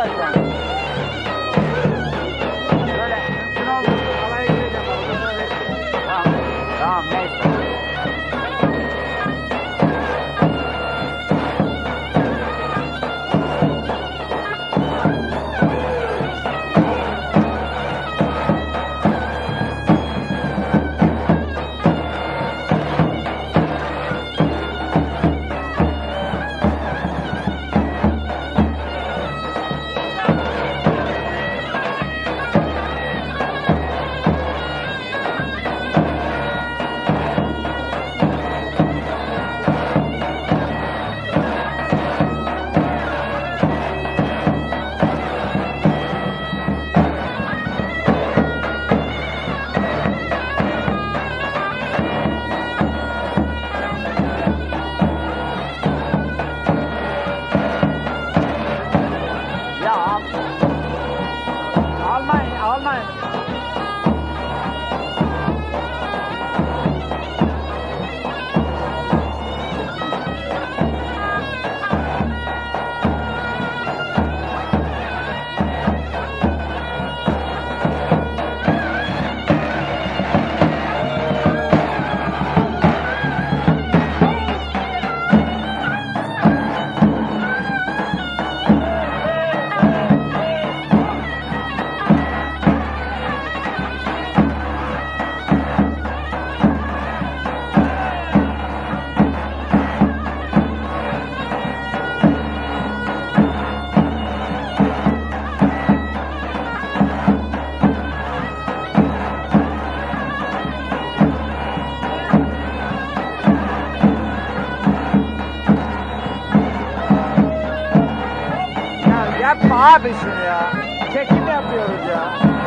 Bye. Yapma abi şunu ya. Çekim yapıyoruz ya.